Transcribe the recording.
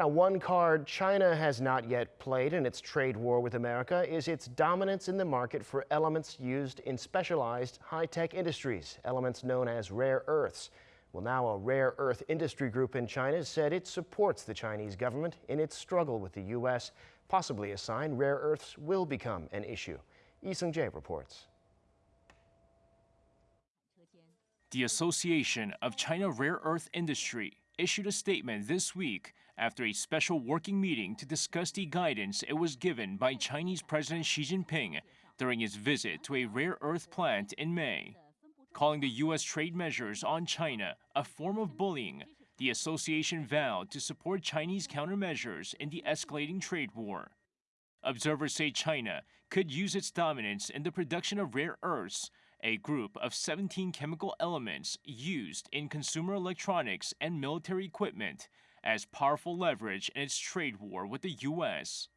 Now, one card China has not yet played in its trade war with America is its dominance in the market for elements used in specialized high-tech industries, elements known as rare earths. Well, now a rare earth industry group in China said it supports the Chinese government in its struggle with the U.S., possibly a sign rare earths will become an issue. Lee Sung-jae reports. The Association of China Rare Earth Industry issued a statement this week after a special working meeting to discuss the guidance it was given by Chinese President Xi Jinping during his visit to a rare earth plant in May. Calling the U.S. trade measures on China a form of bullying, the association vowed to support Chinese countermeasures in the escalating trade war. Observers say China could use its dominance in the production of rare earths a group of 17 chemical elements used in consumer electronics and military equipment as powerful leverage in its trade war with the U.S.